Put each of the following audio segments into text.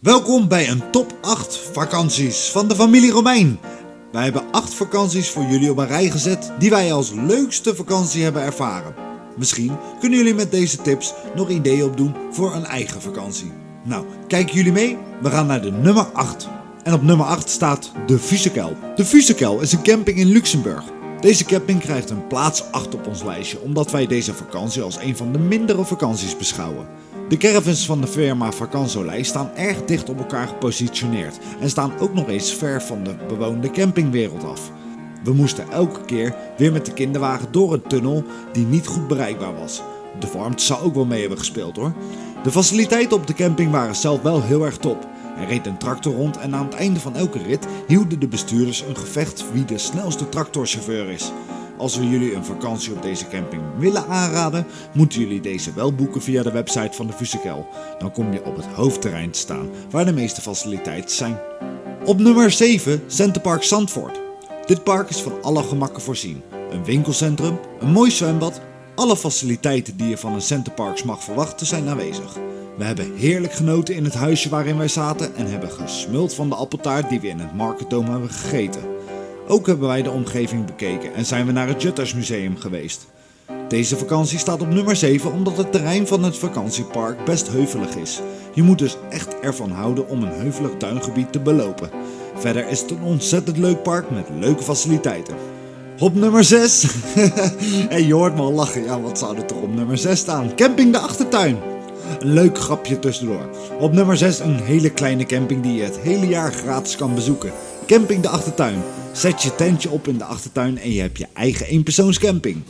Welkom bij een top 8 vakanties van de familie Romein. Wij hebben 8 vakanties voor jullie op een rij gezet die wij als leukste vakantie hebben ervaren. Misschien kunnen jullie met deze tips nog ideeën opdoen voor een eigen vakantie. Nou, kijken jullie mee? We gaan naar de nummer 8. En op nummer 8 staat de Vusekel. De Vusekel is een camping in Luxemburg. Deze camping krijgt een plaats 8 op ons lijstje omdat wij deze vakantie als een van de mindere vakanties beschouwen. De caravans van de firma Vacansolei staan erg dicht op elkaar gepositioneerd en staan ook nog eens ver van de bewoonde campingwereld af. We moesten elke keer weer met de kinderwagen door een tunnel die niet goed bereikbaar was. De warmte zou ook wel mee hebben gespeeld hoor. De faciliteiten op de camping waren zelf wel heel erg top. Er reed een tractor rond en aan het einde van elke rit hielden de bestuurders een gevecht wie de snelste tractorchauffeur is. Als we jullie een vakantie op deze camping willen aanraden, moeten jullie deze wel boeken via de website van de Vusekel. Dan kom je op het hoofdterrein te staan, waar de meeste faciliteiten zijn. Op nummer 7 Centerpark Zandvoort. Dit park is van alle gemakken voorzien. Een winkelcentrum, een mooi zwembad, alle faciliteiten die je van een Centerparks mag verwachten zijn aanwezig. We hebben heerlijk genoten in het huisje waarin wij zaten en hebben gesmuld van de appeltaart die we in het Marketdome hebben gegeten. Ook hebben wij de omgeving bekeken en zijn we naar het Juttersmuseum geweest. Deze vakantie staat op nummer 7 omdat het terrein van het vakantiepark best heuvelig is. Je moet dus echt ervan houden om een heuvelig tuingebied te belopen. Verder is het een ontzettend leuk park met leuke faciliteiten. Op nummer 6. en je hoort me al lachen. Ja, wat zou er toch op nummer 6 staan? Camping de Achtertuin. Een leuk grapje tussendoor. Op nummer 6 een hele kleine camping die je het hele jaar gratis kan bezoeken. Camping de Achtertuin. Zet je tentje op in de achtertuin en je hebt je eigen eenpersoonscamping.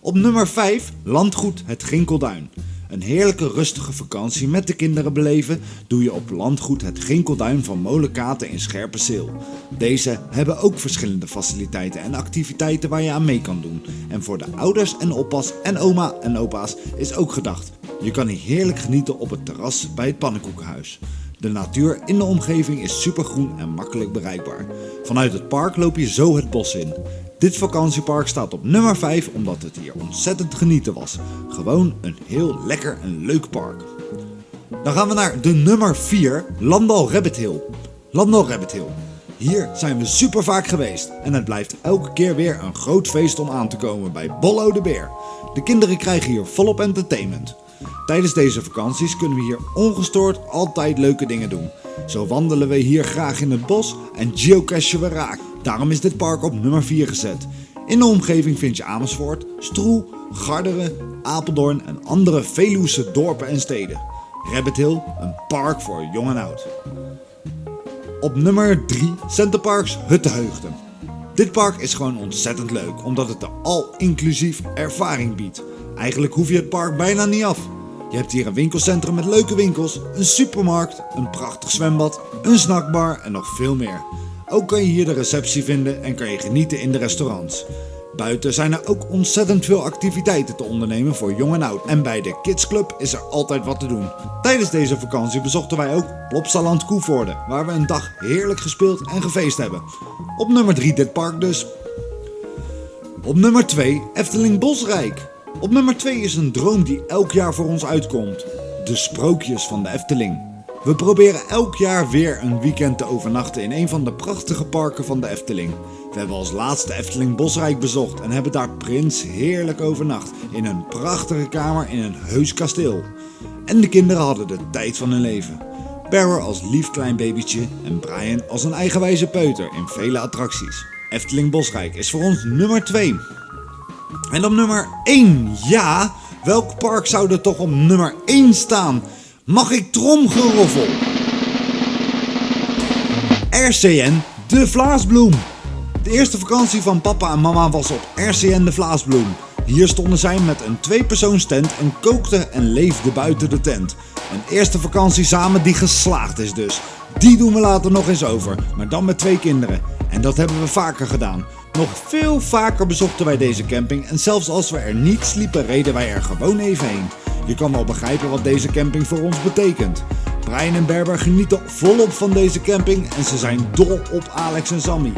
Op nummer 5 Landgoed het Ginkelduin. Een heerlijke rustige vakantie met de kinderen beleven doe je op landgoed het Ginkelduin van Molenkaten in Scherpenzeel. Deze hebben ook verschillende faciliteiten en activiteiten waar je aan mee kan doen. En voor de ouders en oppas en oma en opa's is ook gedacht. Je kan hier heerlijk genieten op het terras bij het pannenkoekenhuis. De natuur in de omgeving is supergroen en makkelijk bereikbaar. Vanuit het park loop je zo het bos in. Dit vakantiepark staat op nummer 5 omdat het hier ontzettend genieten was. Gewoon een heel lekker en leuk park. Dan gaan we naar de nummer 4, Landal Rabbit Hill. Landal Rabbit Hill. Hier zijn we super vaak geweest en het blijft elke keer weer een groot feest om aan te komen bij Bollo de Beer. De kinderen krijgen hier volop entertainment. Tijdens deze vakanties kunnen we hier ongestoord altijd leuke dingen doen. Zo wandelen we hier graag in het bos en geocachen we raak. Daarom is dit park op nummer 4 gezet. In de omgeving vind je Amersfoort, Stroe, Garderen, Apeldoorn en andere Veluwse dorpen en steden. Rabbit Hill, een park voor jong en oud. Op nummer 3 Centerparks Huttenheugden. Dit park is gewoon ontzettend leuk omdat het de al-inclusief ervaring biedt. Eigenlijk hoef je het park bijna niet af. Je hebt hier een winkelcentrum met leuke winkels, een supermarkt, een prachtig zwembad, een snackbar en nog veel meer. Ook kan je hier de receptie vinden en kan je genieten in de restaurants. Buiten zijn er ook ontzettend veel activiteiten te ondernemen voor jong en oud. En bij de Kids Club is er altijd wat te doen. Tijdens deze vakantie bezochten wij ook Plopsaland Koevoorde, waar we een dag heerlijk gespeeld en gefeest hebben. Op nummer 3 dit park dus. Op nummer 2 Efteling Bosrijk. Op nummer 2 is een droom die elk jaar voor ons uitkomt. De sprookjes van de Efteling. We proberen elk jaar weer een weekend te overnachten in een van de prachtige parken van de Efteling. We hebben als laatste Efteling Bosrijk bezocht en hebben daar Prins heerlijk overnacht in een prachtige kamer in een heus kasteel. En de kinderen hadden de tijd van hun leven. Barrow als lief klein babytje en Brian als een eigenwijze peuter in vele attracties. Efteling Bosrijk is voor ons nummer 2. En op nummer 1, ja, welk park zou er toch op nummer 1 staan? Mag ik tromgeroffel? RCN De Vlaasbloem. De eerste vakantie van papa en mama was op RCN De Vlaasbloem. Hier stonden zij met een tweepersoonstent en kookten en leefden buiten de tent. Een eerste vakantie samen die geslaagd is dus. Die doen we later nog eens over, maar dan met twee kinderen. En dat hebben we vaker gedaan. Nog veel vaker bezochten wij deze camping en zelfs als we er niet sliepen reden wij er gewoon even heen. Je kan wel begrijpen wat deze camping voor ons betekent. Brian en Berber genieten volop van deze camping en ze zijn dol op Alex en Sammy.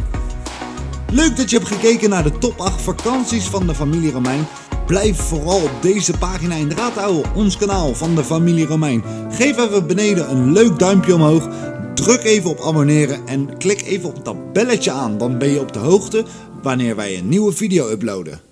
Leuk dat je hebt gekeken naar de top 8 vakanties van de familie Romein. Blijf vooral op deze pagina in de raad houden, ons kanaal van de familie Romein. Geef even beneden een leuk duimpje omhoog. Druk even op abonneren en klik even op dat belletje aan. Dan ben je op de hoogte wanneer wij een nieuwe video uploaden.